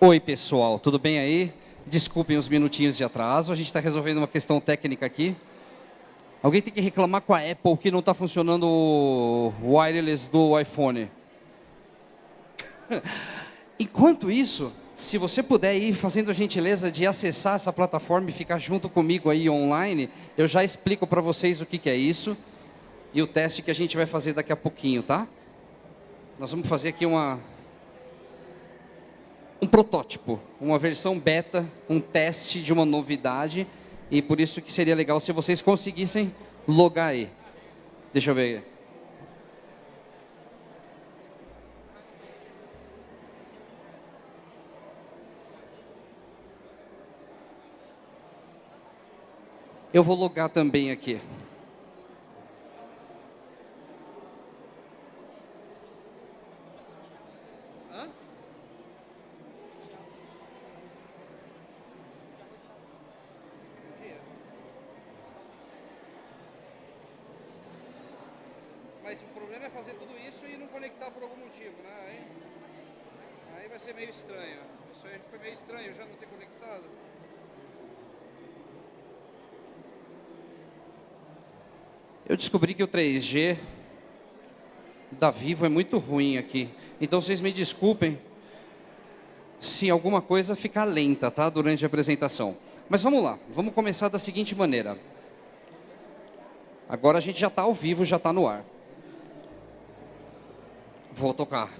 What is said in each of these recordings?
Oi, pessoal, tudo bem aí? Desculpem os minutinhos de atraso, a gente está resolvendo uma questão técnica aqui. Alguém tem que reclamar com a Apple que não está funcionando o wireless do iPhone. Enquanto isso, se você puder ir fazendo a gentileza de acessar essa plataforma e ficar junto comigo aí online, eu já explico para vocês o que, que é isso e o teste que a gente vai fazer daqui a pouquinho, tá? Nós vamos fazer aqui uma, um protótipo, uma versão beta, um teste de uma novidade, e por isso que seria legal se vocês conseguissem logar aí. Deixa eu ver. Eu vou logar também aqui. Fazer tudo isso e não conectar por algum motivo, né? Aí, aí vai ser meio estranho. Isso aí foi meio estranho já não ter conectado. Eu descobri que o 3G da Vivo é muito ruim aqui. Então vocês me desculpem se alguma coisa ficar lenta, tá? Durante a apresentação. Mas vamos lá, vamos começar da seguinte maneira. Agora a gente já está ao vivo, já está no ar. Vou tocar.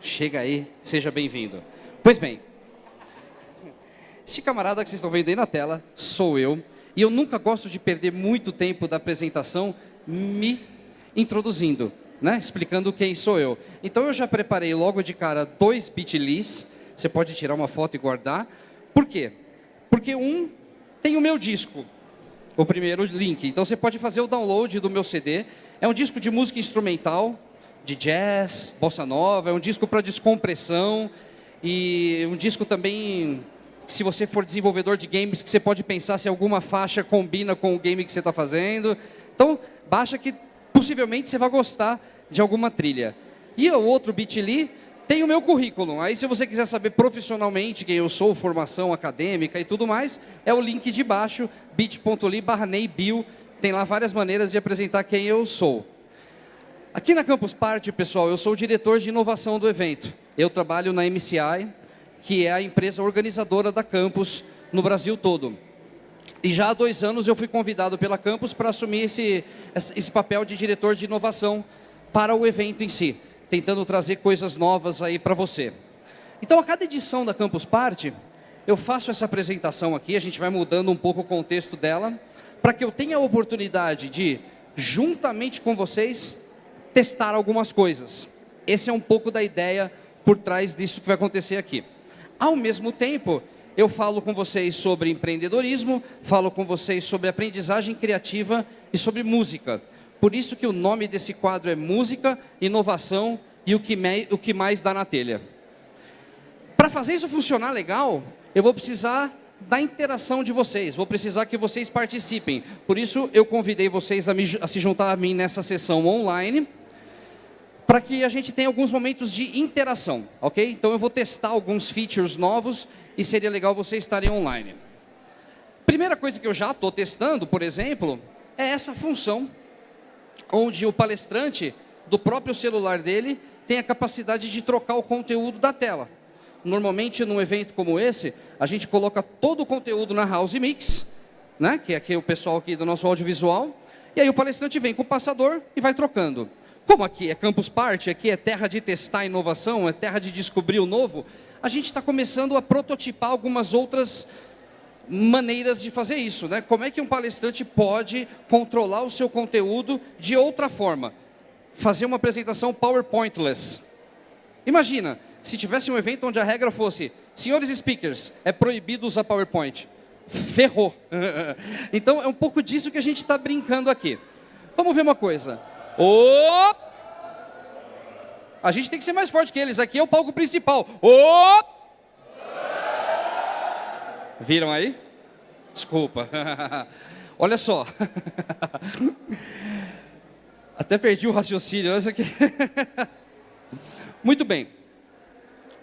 Chega aí, seja bem-vindo. Pois bem, esse camarada que vocês estão vendo aí na tela sou eu. E eu nunca gosto de perder muito tempo da apresentação me introduzindo, né? explicando quem sou eu. Então eu já preparei logo de cara dois bit.lys, você pode tirar uma foto e guardar. Por quê? Porque um tem o meu disco, o primeiro link. Então você pode fazer o download do meu CD. É um disco de música instrumental, de jazz, bossa nova, é um disco para descompressão e um disco também se você for desenvolvedor de games, que você pode pensar se alguma faixa combina com o game que você está fazendo. Então, baixa que possivelmente você vai gostar de alguma trilha. E o outro Bitly tem o meu currículo. Aí, se você quiser saber profissionalmente quem eu sou, formação acadêmica e tudo mais, é o link de baixo, bit.ly barra. Tem lá várias maneiras de apresentar quem eu sou. Aqui na Campus Party, pessoal, eu sou o diretor de inovação do evento. Eu trabalho na MCI, que é a empresa organizadora da Campus no Brasil todo. E já há dois anos eu fui convidado pela Campus para assumir esse, esse papel de diretor de inovação para o evento em si, tentando trazer coisas novas aí para você. Então, a cada edição da Campus Party, eu faço essa apresentação aqui, a gente vai mudando um pouco o contexto dela, para que eu tenha a oportunidade de, juntamente com vocês, testar algumas coisas. Esse é um pouco da ideia por trás disso que vai acontecer aqui. Ao mesmo tempo, eu falo com vocês sobre empreendedorismo, falo com vocês sobre aprendizagem criativa e sobre música. Por isso que o nome desse quadro é Música, Inovação e o que, me, o que mais dá na telha. Para fazer isso funcionar legal, eu vou precisar da interação de vocês, vou precisar que vocês participem. Por isso, eu convidei vocês a, me, a se juntar a mim nessa sessão online para que a gente tenha alguns momentos de interação, ok? Então eu vou testar alguns features novos e seria legal vocês estarem online. Primeira coisa que eu já estou testando, por exemplo, é essa função, onde o palestrante, do próprio celular dele, tem a capacidade de trocar o conteúdo da tela. Normalmente, num evento como esse, a gente coloca todo o conteúdo na House Mix, né, que é o pessoal aqui do nosso audiovisual, e aí o palestrante vem com o passador e vai trocando. Como aqui é Campus Party, aqui é terra de testar inovação, é terra de descobrir o novo, a gente está começando a prototipar algumas outras maneiras de fazer isso. Né? Como é que um palestrante pode controlar o seu conteúdo de outra forma? Fazer uma apresentação PowerPointless. Imagina, se tivesse um evento onde a regra fosse, senhores speakers, é proibido usar PowerPoint. Ferrou. então, é um pouco disso que a gente está brincando aqui. Vamos ver uma coisa. Oh! A gente tem que ser mais forte que eles. Aqui é o palco principal. Oh! Viram aí? Desculpa. Olha só. Até perdi o raciocínio. aqui. Muito bem.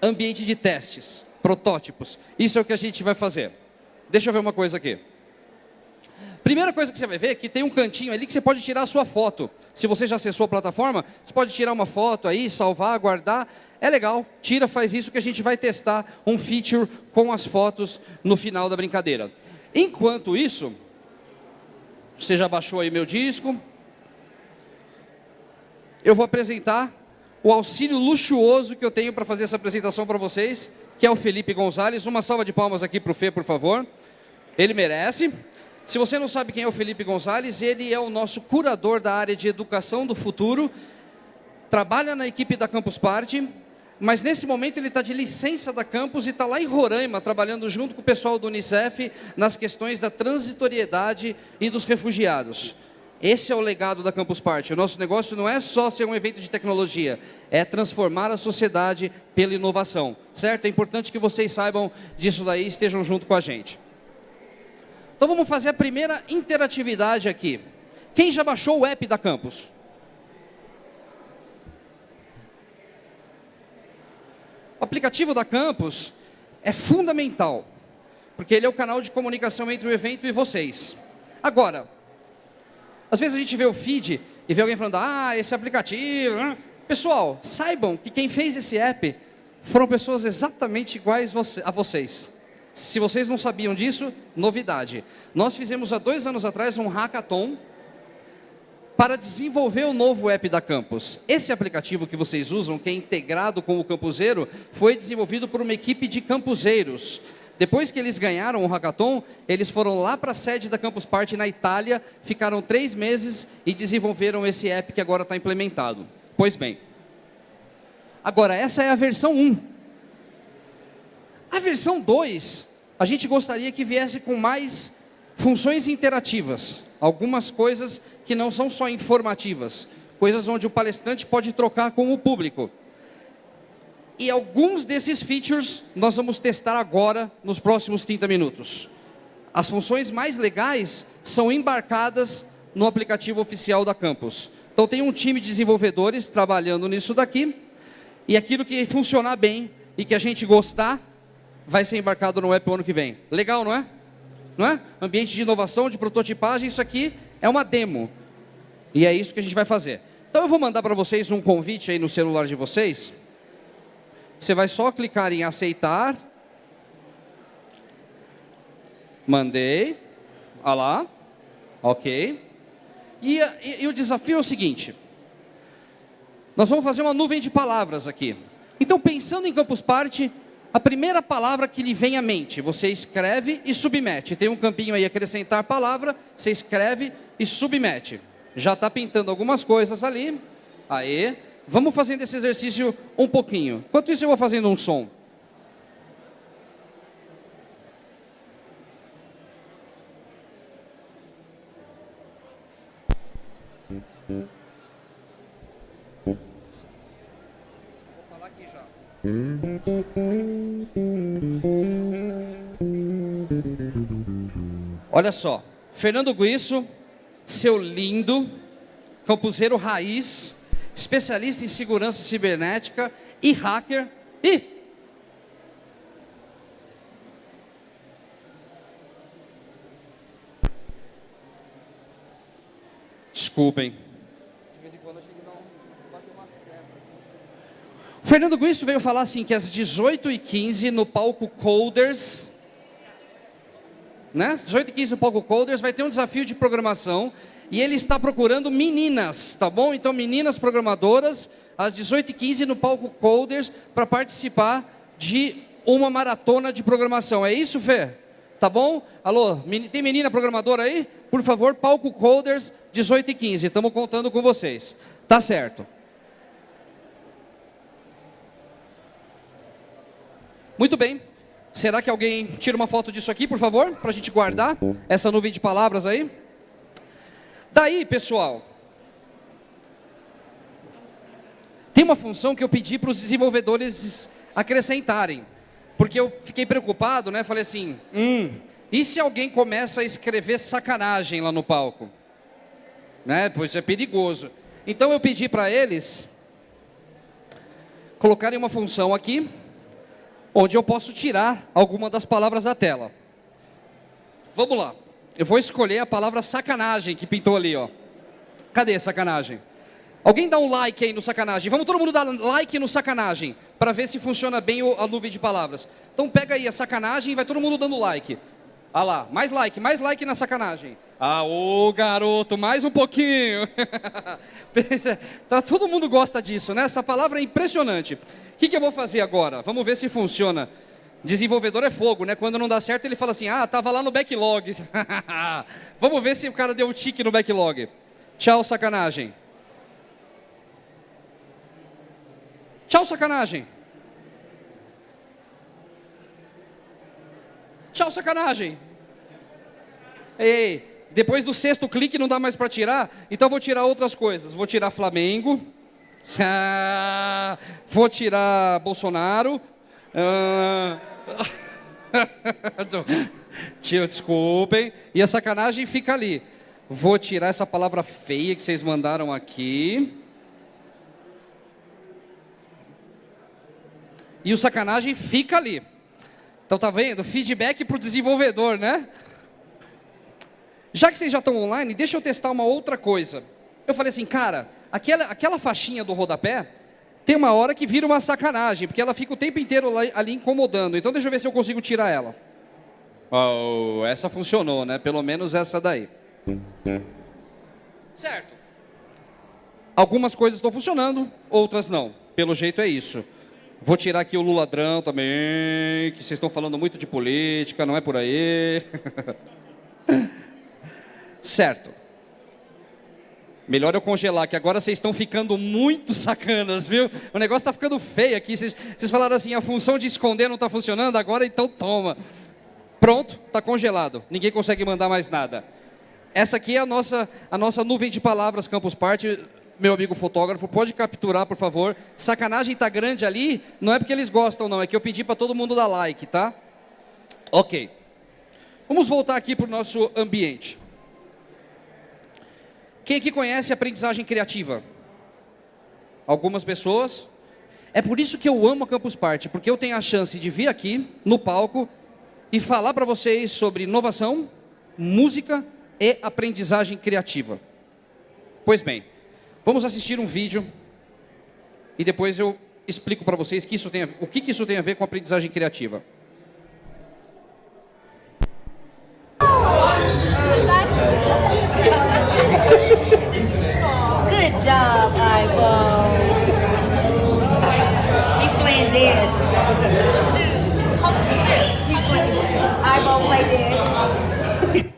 Ambiente de testes. protótipos. Isso é o que a gente vai fazer. Deixa eu ver uma coisa aqui. Primeira coisa que você vai ver é que tem um cantinho ali que você pode tirar a sua foto. Se você já acessou a plataforma, você pode tirar uma foto aí, salvar, guardar. É legal, tira, faz isso que a gente vai testar um feature com as fotos no final da brincadeira. Enquanto isso, você já baixou aí meu disco. Eu vou apresentar o auxílio luxuoso que eu tenho para fazer essa apresentação para vocês, que é o Felipe Gonzalez. Uma salva de palmas aqui para o Fê, por favor. Ele merece. Se você não sabe quem é o Felipe Gonzalez, ele é o nosso curador da área de educação do futuro, trabalha na equipe da Campus Party, mas nesse momento ele está de licença da campus e está lá em Roraima, trabalhando junto com o pessoal do Unicef nas questões da transitoriedade e dos refugiados. Esse é o legado da Campus Party. O nosso negócio não é só ser um evento de tecnologia, é transformar a sociedade pela inovação, certo? É importante que vocês saibam disso daí e estejam junto com a gente. Então vamos fazer a primeira interatividade aqui. Quem já baixou o app da Campus? O aplicativo da Campus é fundamental, porque ele é o canal de comunicação entre o evento e vocês. Agora, às vezes a gente vê o feed e vê alguém falando, ah, esse aplicativo... Né? Pessoal, saibam que quem fez esse app foram pessoas exatamente iguais a vocês. Se vocês não sabiam disso, novidade. Nós fizemos há dois anos atrás um hackathon para desenvolver o novo app da Campus. Esse aplicativo que vocês usam, que é integrado com o Campuseiro, foi desenvolvido por uma equipe de campuseiros. Depois que eles ganharam o hackathon, eles foram lá para a sede da Campus Party na Itália, ficaram três meses e desenvolveram esse app que agora está implementado. Pois bem, agora essa é a versão 1. A versão 2, a gente gostaria que viesse com mais funções interativas, algumas coisas que não são só informativas, coisas onde o palestrante pode trocar com o público. E alguns desses features nós vamos testar agora, nos próximos 30 minutos. As funções mais legais são embarcadas no aplicativo oficial da Campus. Então tem um time de desenvolvedores trabalhando nisso daqui, e aquilo que funcionar bem e que a gente gostar, vai ser embarcado no app ano que vem. Legal, não é? Não é? Ambiente de inovação, de prototipagem, isso aqui é uma demo. E é isso que a gente vai fazer. Então eu vou mandar para vocês um convite aí no celular de vocês. Você vai só clicar em aceitar. Mandei. Olha lá. Ok. E, e, e o desafio é o seguinte. Nós vamos fazer uma nuvem de palavras aqui. Então, pensando em Campus Party, a primeira palavra que lhe vem à mente, você escreve e submete. Tem um campinho aí, acrescentar palavra, você escreve e submete. Já está pintando algumas coisas ali. Aê. Vamos fazendo esse exercício um pouquinho. Enquanto isso, eu vou fazendo um som. Olha só, Fernando Guiço, seu lindo, campuseiro raiz, especialista em segurança cibernética e hacker. E Desculpem. O Fernando Guiço veio falar assim que às 18h15 no palco Coders, né? 18h15 no palco Coders vai ter um desafio de programação e ele está procurando meninas, tá bom? Então meninas programadoras às 18h15 no palco Coders para participar de uma maratona de programação. É isso, Fê? Tá bom? Alô, tem menina programadora aí? Por favor, palco Coders 18h15. Estamos contando com vocês. Tá certo. Muito bem. Será que alguém tira uma foto disso aqui, por favor? Para a gente guardar essa nuvem de palavras aí. Daí, pessoal, tem uma função que eu pedi para os desenvolvedores acrescentarem. Porque eu fiquei preocupado, né? Falei assim, hum, e se alguém começa a escrever sacanagem lá no palco? Né? Pois é perigoso. Então eu pedi para eles colocarem uma função aqui onde eu posso tirar alguma das palavras da tela. Vamos lá. Eu vou escolher a palavra sacanagem que pintou ali, ó. Cadê sacanagem? Alguém dá um like aí no sacanagem. Vamos todo mundo dar like no sacanagem para ver se funciona bem a nuvem de palavras. Então pega aí a sacanagem e vai todo mundo dando like. Ah lá, mais like, mais like na sacanagem. Ah, ô garoto, mais um pouquinho. tá, todo mundo gosta disso, né? Essa palavra é impressionante. O que, que eu vou fazer agora? Vamos ver se funciona. Desenvolvedor é fogo, né? Quando não dá certo, ele fala assim: ah, tava lá no backlog. Vamos ver se o cara deu o tique no backlog. Tchau, sacanagem. Tchau, sacanagem. Tchau, sacanagem. Ei, depois do sexto clique não dá mais para tirar, então vou tirar outras coisas. Vou tirar Flamengo, vou tirar Bolsonaro. Ah, Tio, desculpem. E a sacanagem fica ali. Vou tirar essa palavra feia que vocês mandaram aqui. E o sacanagem fica ali. Então tá vendo? Feedback para o desenvolvedor, né? Já que vocês já estão online, deixa eu testar uma outra coisa. Eu falei assim, cara, aquela, aquela faixinha do rodapé, tem uma hora que vira uma sacanagem, porque ela fica o tempo inteiro ali, ali incomodando. Então deixa eu ver se eu consigo tirar ela. Oh, essa funcionou, né? Pelo menos essa daí. Certo. Algumas coisas estão funcionando, outras não. Pelo jeito é isso. Vou tirar aqui o Luladrão também, que vocês estão falando muito de política, não é por aí. certo. Melhor eu congelar, que agora vocês estão ficando muito sacanas, viu? O negócio está ficando feio aqui. Vocês, vocês falaram assim, a função de esconder não está funcionando, agora então toma. Pronto, está congelado. Ninguém consegue mandar mais nada. Essa aqui é a nossa, a nossa nuvem de palavras Campus Party meu amigo fotógrafo, pode capturar, por favor. Sacanagem tá grande ali, não é porque eles gostam, não, é que eu pedi para todo mundo dar like, tá? Ok. Vamos voltar aqui para o nosso ambiente. Quem aqui conhece aprendizagem criativa? Algumas pessoas. É por isso que eu amo a Campus Party, porque eu tenho a chance de vir aqui no palco e falar para vocês sobre inovação, música e aprendizagem criativa. Pois bem, Vamos assistir um vídeo e depois eu explico para vocês que isso tem a, o que, que isso tem a ver com aprendizagem criativa. Good job, Ivo. He's playing dead. He's playing. Ivo play dead.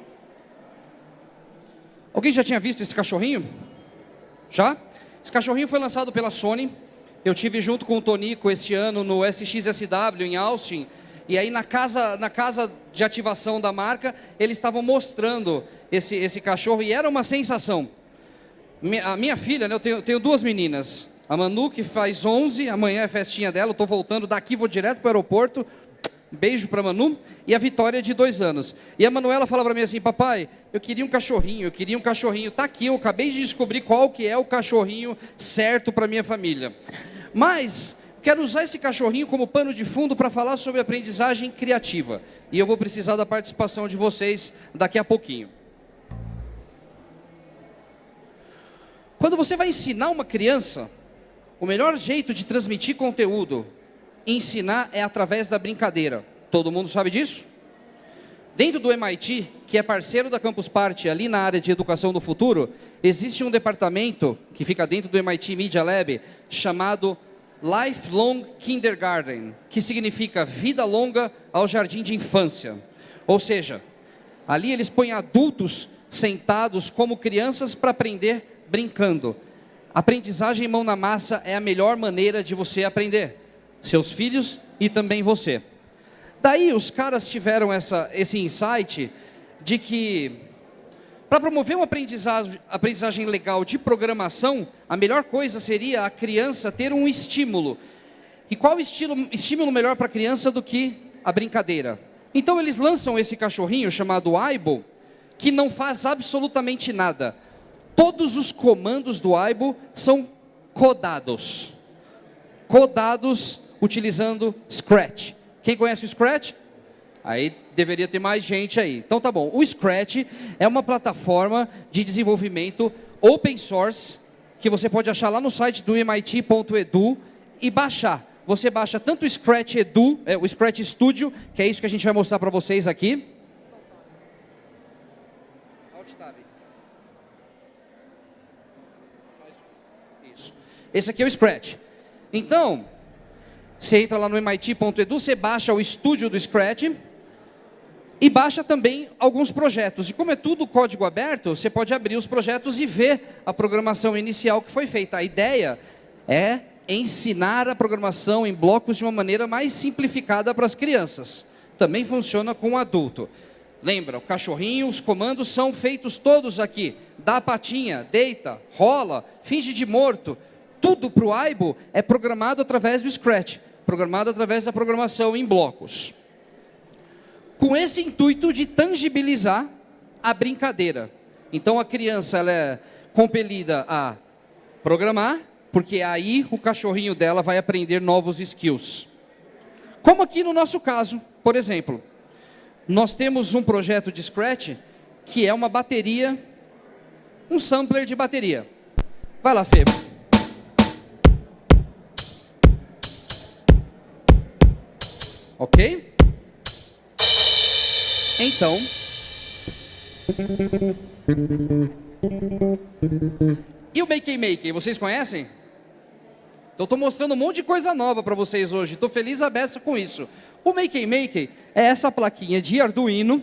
Alguém já tinha visto esse cachorrinho? Já? Esse cachorrinho foi lançado pela Sony. Eu tive junto com o Tonico esse ano no SXSW em Austin. E aí na casa, na casa de ativação da marca, eles estavam mostrando esse, esse cachorro e era uma sensação. A minha filha, né, eu tenho, tenho duas meninas. A Manu, que faz 11, amanhã é festinha dela, estou voltando daqui, vou direto para o aeroporto. Beijo para Manu e a Vitória de dois anos. E a Manuela fala para mim assim, papai, eu queria um cachorrinho, eu queria um cachorrinho. Tá aqui, eu acabei de descobrir qual que é o cachorrinho certo para minha família. Mas quero usar esse cachorrinho como pano de fundo para falar sobre aprendizagem criativa. E eu vou precisar da participação de vocês daqui a pouquinho. Quando você vai ensinar uma criança, o melhor jeito de transmitir conteúdo ensinar é através da brincadeira. Todo mundo sabe disso? Dentro do MIT, que é parceiro da Campus Party, ali na área de educação do futuro, existe um departamento que fica dentro do MIT Media Lab, chamado Lifelong Kindergarten, que significa vida longa ao jardim de infância. Ou seja, ali eles põem adultos sentados como crianças para aprender brincando. Aprendizagem mão na massa é a melhor maneira de você aprender seus filhos e também você. Daí os caras tiveram essa, esse insight de que para promover uma aprendizagem, aprendizagem legal de programação, a melhor coisa seria a criança ter um estímulo. E qual estilo, estímulo melhor para a criança do que a brincadeira? Então eles lançam esse cachorrinho chamado Aibo, que não faz absolutamente nada. Todos os comandos do Aibo são codados. Codados utilizando Scratch. Quem conhece o Scratch? Aí deveria ter mais gente aí. Então tá bom. O Scratch é uma plataforma de desenvolvimento open source que você pode achar lá no site do MIT.edu e baixar. Você baixa tanto o Scratch Edu, é, o Scratch Studio, que é isso que a gente vai mostrar para vocês aqui. Isso. Esse aqui é o Scratch. Então, você entra lá no MIT.edu, você baixa o estúdio do Scratch e baixa também alguns projetos. E como é tudo código aberto, você pode abrir os projetos e ver a programação inicial que foi feita. A ideia é ensinar a programação em blocos de uma maneira mais simplificada para as crianças. Também funciona com o adulto. Lembra, o cachorrinho, os comandos são feitos todos aqui. Dá a patinha, deita, rola, finge de morto. Tudo para o Aibo é programado através do Scratch, programado através da programação em blocos com esse intuito de tangibilizar a brincadeira. Então a criança ela é compelida a programar, porque aí o cachorrinho dela vai aprender novos skills. Como aqui no nosso caso, por exemplo, nós temos um projeto de Scratch que é uma bateria, um sampler de bateria. Vai lá, Fê. Ok? Então. E o Make Make, vocês conhecem? Então estou mostrando um monte de coisa nova para vocês hoje. Estou feliz a beça com isso. O Make Make é essa plaquinha de Arduino.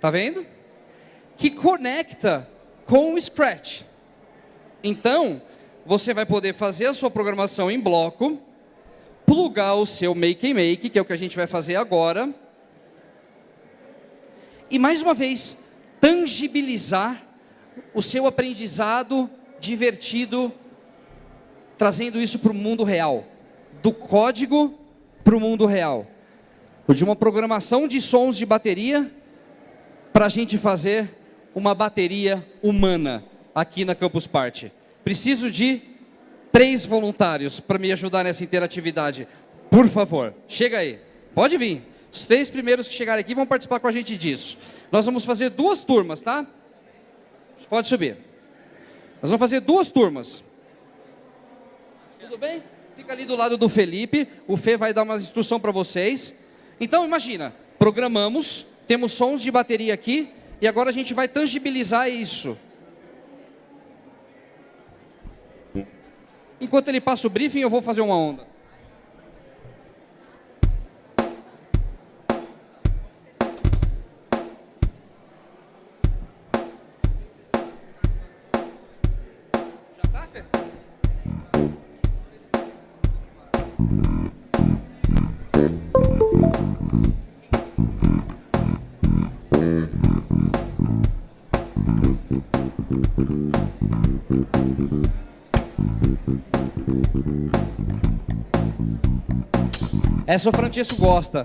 Tá vendo? Que conecta com o Scratch. Então, você vai poder fazer a sua programação em bloco, plugar o seu Make Make, que é o que a gente vai fazer agora, e mais uma vez, tangibilizar o seu aprendizado divertido, trazendo isso para o mundo real, do código para o mundo real, de uma programação de sons de bateria para a gente fazer uma bateria humana aqui na Campus Party. Preciso de três voluntários para me ajudar nessa interatividade. Por favor, chega aí. Pode vir. Os três primeiros que chegarem aqui vão participar com a gente disso. Nós vamos fazer duas turmas, tá? Pode subir. Nós vamos fazer duas turmas. Tudo bem? Fica ali do lado do Felipe. O Fê vai dar uma instrução para vocês. Então, imagina, programamos, temos sons de bateria aqui, e agora a gente vai tangibilizar isso. Enquanto ele passa o briefing, eu vou fazer uma onda. Essa o Francesco gosta.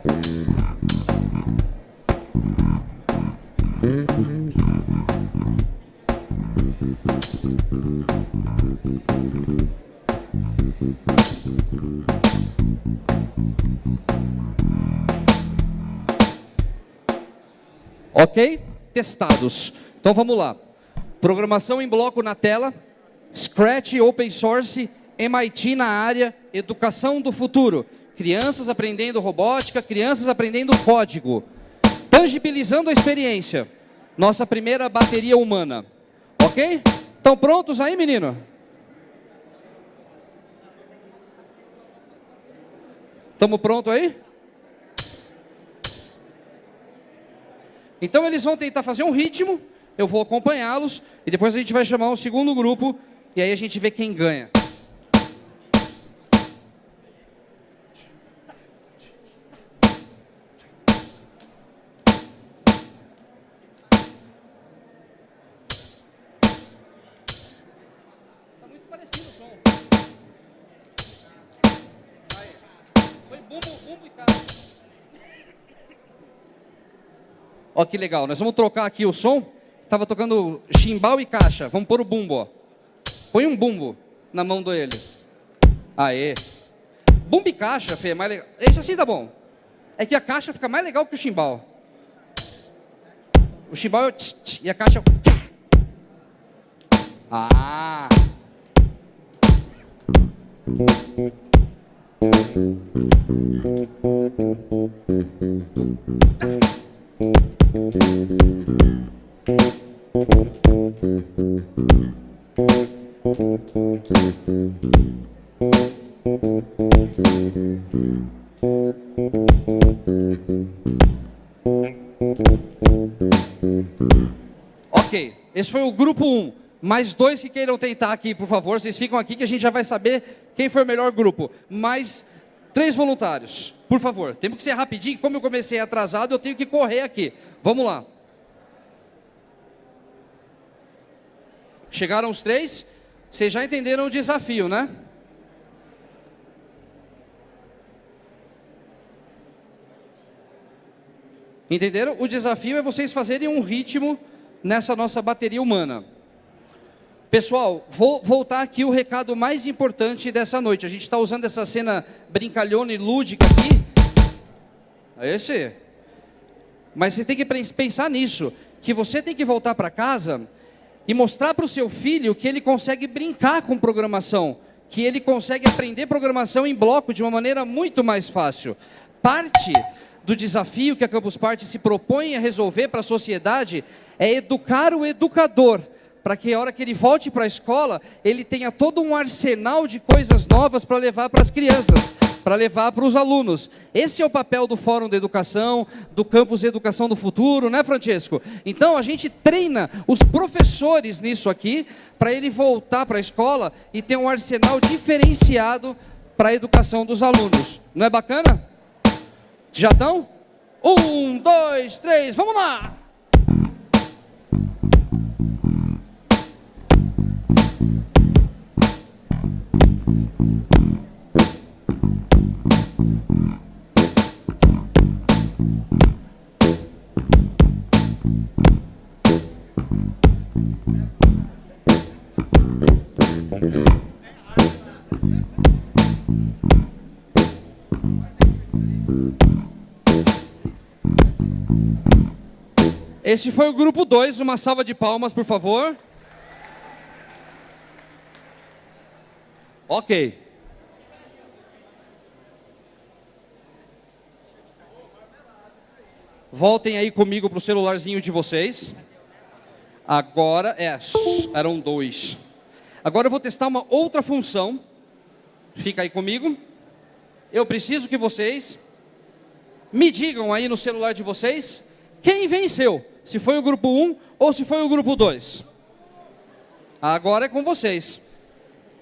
Ok? Testados. Então vamos lá. Programação em bloco na tela, Scratch Open Source, MIT na área, Educação do Futuro. Crianças aprendendo robótica, crianças aprendendo código. Tangibilizando a experiência. Nossa primeira bateria humana. Ok? Estão prontos aí, menino? Estamos prontos aí? Então eles vão tentar fazer um ritmo, eu vou acompanhá-los, e depois a gente vai chamar um segundo grupo, e aí a gente vê quem ganha. Que legal, nós vamos trocar aqui o som. Tava tocando chimbal e caixa. Vamos pôr o bumbo, ó. Põe um bumbo na mão dele. Aê. Bumbo e caixa, Fê, é mais legal. Esse assim tá bom. É que a caixa fica mais legal que o chimbal. O chimbal é o tch, tch, e a caixa é o... Ah! Ok, esse foi o grupo 1. Mais dois que queiram tentar aqui, por favor. Vocês ficam aqui que a gente já vai saber quem foi o melhor grupo. Mais três voluntários, por favor. Temos que ser rapidinho. Como eu comecei atrasado, eu tenho que correr aqui. Vamos lá. Chegaram os três? Vocês já entenderam o desafio, né? Entenderam? O desafio é vocês fazerem um ritmo nessa nossa bateria humana. Pessoal, vou voltar aqui o recado mais importante dessa noite. A gente está usando essa cena brincalhona e lúdica aqui. É esse. Mas você tem que pensar nisso, que você tem que voltar para casa e mostrar para o seu filho que ele consegue brincar com programação, que ele consegue aprender programação em bloco de uma maneira muito mais fácil. Parte do desafio que a Campus Party se propõe a resolver para a sociedade é educar o educador, para que a hora que ele volte para a escola, ele tenha todo um arsenal de coisas novas para levar para as crianças, para levar para os alunos. Esse é o papel do Fórum de Educação, do Campus de Educação do Futuro, né, Francesco? Então, a gente treina os professores nisso aqui, para ele voltar para a escola e ter um arsenal diferenciado para a educação dos alunos. Não é bacana? Já estão? Um, dois, três, vamos lá! Esse foi o grupo 2, uma salva de palmas, por favor. Ok. Voltem aí comigo para o celularzinho de vocês. Agora, é, eram dois. Agora eu vou testar uma outra função. Fica aí comigo. Eu preciso que vocês me digam aí no celular de vocês quem venceu se foi o grupo 1 ou se foi o grupo 2. Agora é com vocês.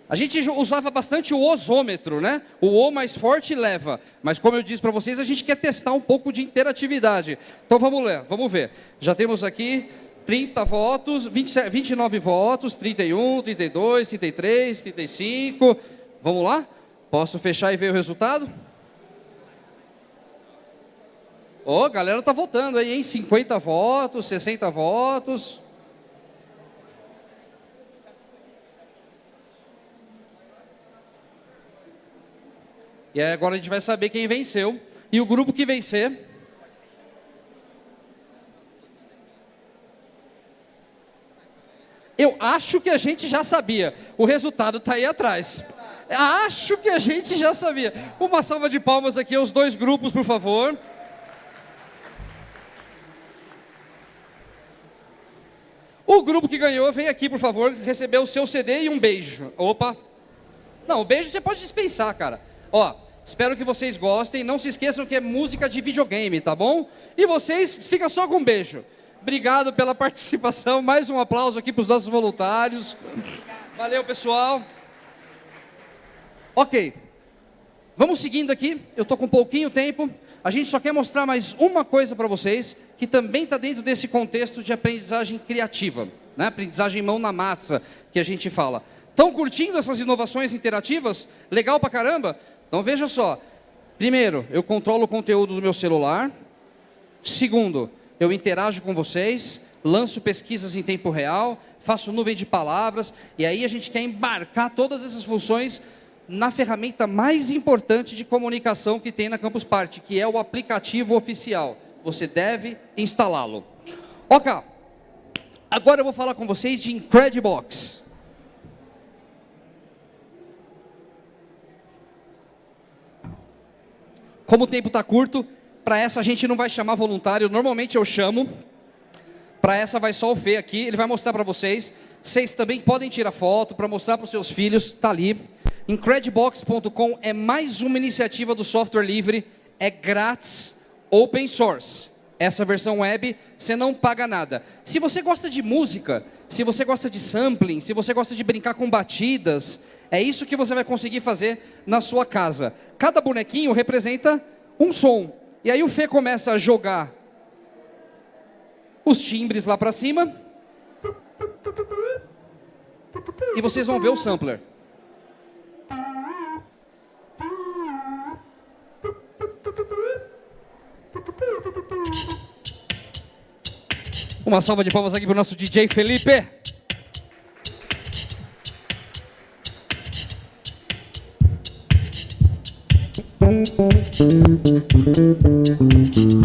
A gente usava bastante o osômetro, né? O O mais forte leva. Mas como eu disse para vocês, a gente quer testar um pouco de interatividade. Então vamos ler, vamos ver. Já temos aqui 30 votos, 27, 29 votos, 31, 32, 33, 35. Vamos lá? Posso fechar e ver o resultado? Ô, oh, galera tá votando aí, hein? 50 votos, 60 votos. E agora a gente vai saber quem venceu. E o grupo que vencer. Eu acho que a gente já sabia. O resultado está aí atrás. Acho que a gente já sabia. Uma salva de palmas aqui aos dois grupos, por favor. O grupo que ganhou, vem aqui, por favor, receber o seu CD e um beijo. Opa. Não, o beijo você pode dispensar, cara. Ó, espero que vocês gostem. Não se esqueçam que é música de videogame, tá bom? E vocês, fica só com um beijo. Obrigado pela participação. Mais um aplauso aqui para os nossos voluntários. Valeu, pessoal. Ok. Vamos seguindo aqui. Eu estou com pouquinho tempo. A gente só quer mostrar mais uma coisa para vocês, que também está dentro desse contexto de aprendizagem criativa, né? aprendizagem mão na massa, que a gente fala. Estão curtindo essas inovações interativas? Legal pra caramba? Então veja só. Primeiro, eu controlo o conteúdo do meu celular. Segundo, eu interajo com vocês, lanço pesquisas em tempo real, faço nuvem de palavras, e aí a gente quer embarcar todas essas funções na ferramenta mais importante de comunicação que tem na Campus Party, que é o aplicativo oficial. Você deve instalá-lo. Ok. Agora eu vou falar com vocês de Incredibox. Como o tempo está curto, para essa a gente não vai chamar voluntário. Normalmente eu chamo. Para essa vai só o Fê aqui. Ele vai mostrar para vocês. Vocês também podem tirar foto para mostrar para os seus filhos. Está ali. Incredibox.com é mais uma iniciativa do software livre. É grátis, open source. Essa versão web, você não paga nada. Se você gosta de música, se você gosta de sampling, se você gosta de brincar com batidas, é isso que você vai conseguir fazer na sua casa. Cada bonequinho representa um som. E aí o Fê começa a jogar os timbres lá para cima. E vocês vão ver o sampler. Uma salva de palmas aqui para o nosso DJ Felipe. touched, touched, touched, touched, touched, touched, touched, touched, touched, touched,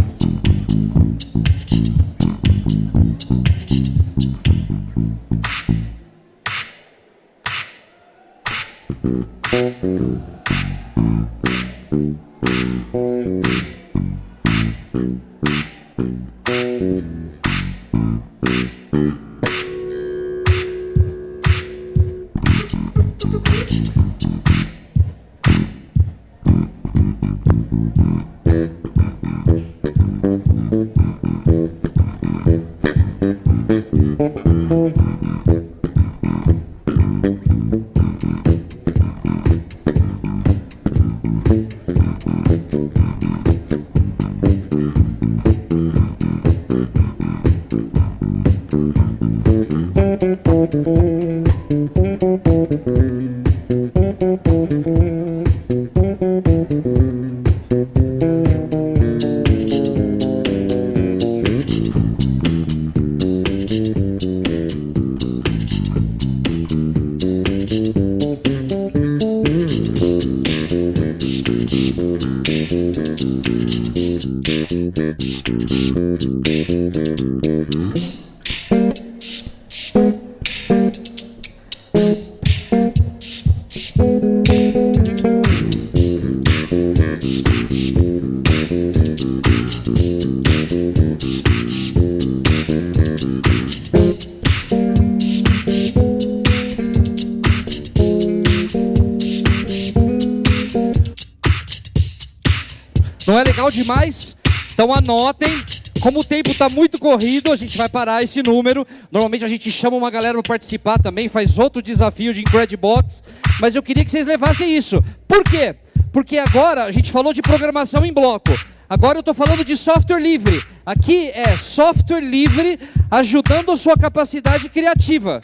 Demais? Então anotem. Como o tempo está muito corrido, a gente vai parar esse número. Normalmente a gente chama uma galera para participar também, faz outro desafio de Incredibox. Mas eu queria que vocês levassem isso. Por quê? Porque agora a gente falou de programação em bloco. Agora eu estou falando de software livre. Aqui é software livre ajudando a sua capacidade criativa.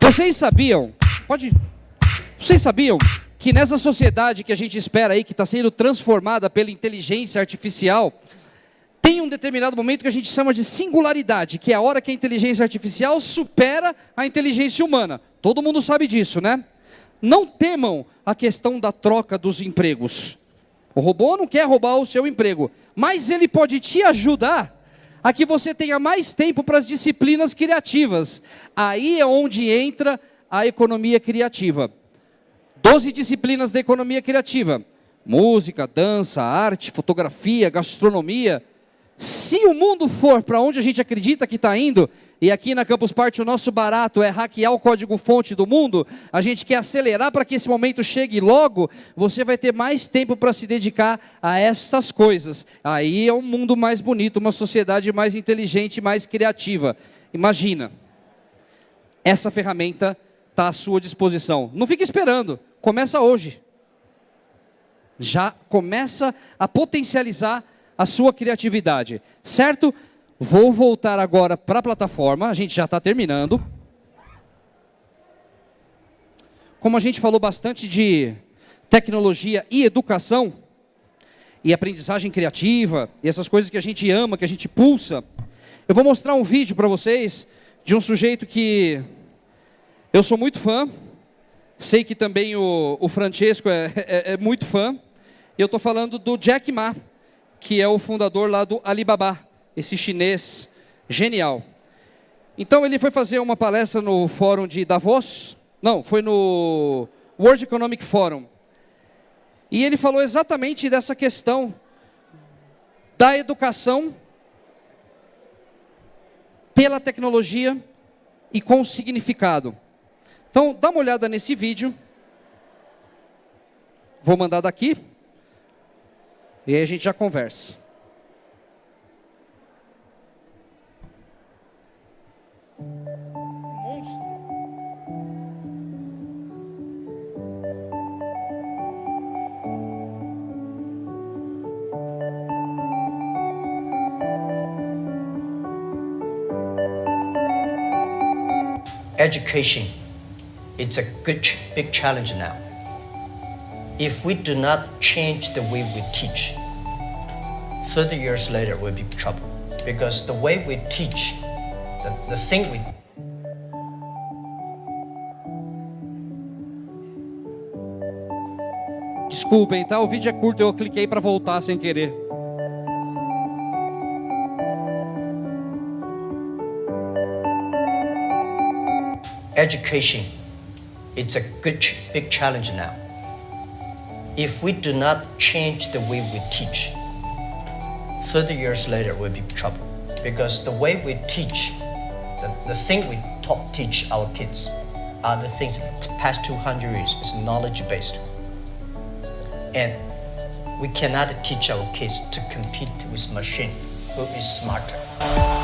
Vocês sabiam? Pode. Vocês sabiam que nessa sociedade que a gente espera aí, que está sendo transformada pela inteligência artificial, tem um determinado momento que a gente chama de singularidade, que é a hora que a inteligência artificial supera a inteligência humana. Todo mundo sabe disso, né? Não temam a questão da troca dos empregos. O robô não quer roubar o seu emprego, mas ele pode te ajudar a que você tenha mais tempo para as disciplinas criativas. Aí é onde entra a economia criativa. Doze disciplinas da economia criativa: música, dança, arte, fotografia, gastronomia se o mundo for para onde a gente acredita que está indo, e aqui na Campus Party o nosso barato é hackear o código-fonte do mundo, a gente quer acelerar para que esse momento chegue logo, você vai ter mais tempo para se dedicar a essas coisas. Aí é um mundo mais bonito, uma sociedade mais inteligente, mais criativa. Imagina, essa ferramenta está à sua disposição. Não fique esperando, começa hoje. Já começa a potencializar a sua criatividade, certo? Vou voltar agora para a plataforma, a gente já está terminando. Como a gente falou bastante de tecnologia e educação, e aprendizagem criativa, e essas coisas que a gente ama, que a gente pulsa, eu vou mostrar um vídeo para vocês de um sujeito que eu sou muito fã, Sei que também o, o Francesco é, é, é muito fã. Eu estou falando do Jack Ma, que é o fundador lá do Alibaba, esse chinês genial. Então ele foi fazer uma palestra no fórum de Davos, não, foi no World Economic Forum. E ele falou exatamente dessa questão da educação pela tecnologia e com significado. Então, dá uma olhada nesse vídeo. Vou mandar daqui. E aí a gente já conversa. education is a good, big challenge now. If we do not change the way we teach, 30 years later we'll be trouble. Because the way we teach, the, the thing we Desculpem, tá? O vídeo é curto, eu cliquei para voltar sem querer. education is a good, big challenge now. If we do not change the way we teach, 30 years later we'll be in trouble. Because the way we teach, the, the thing we teach our kids are the things the past 200 years is knowledge based. And we cannot teach our kids to compete with machine who is smarter.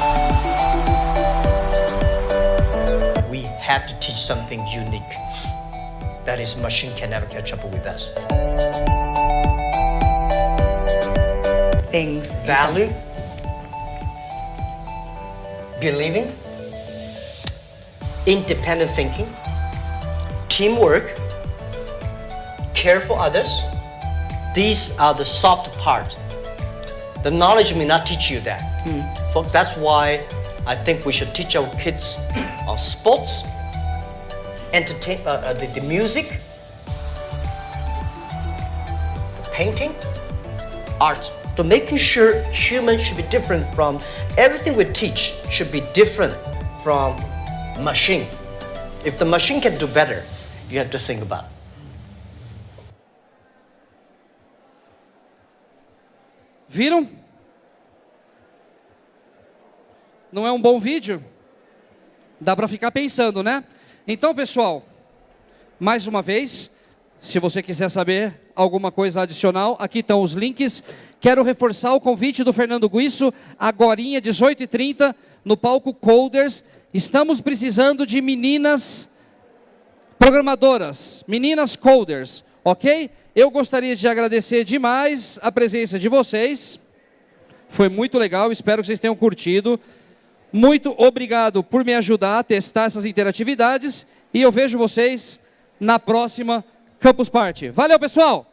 Have to teach something unique. That is, machine can never catch up with us. Things. Value, believing, independent thinking, teamwork, care for others. These are the soft part. The knowledge may not teach you that. Hmm. Folks, that's why I think we should teach our kids on sports, entertain, uh, uh, the, the music, the painting, art. To making sure humans should be different from everything we teach should be different from machine. If the machine can do better, you have to think about. Viram? Não é um bom vídeo? Dá para ficar pensando, né? Então, pessoal, mais uma vez, se você quiser saber alguma coisa adicional, aqui estão os links. Quero reforçar o convite do Fernando Guiço, agorinha, 18h30, no palco Coders. Estamos precisando de meninas programadoras, meninas coders, ok? Eu gostaria de agradecer demais a presença de vocês. Foi muito legal, espero que vocês tenham curtido. Muito obrigado por me ajudar a testar essas interatividades e eu vejo vocês na próxima Campus Party. Valeu, pessoal!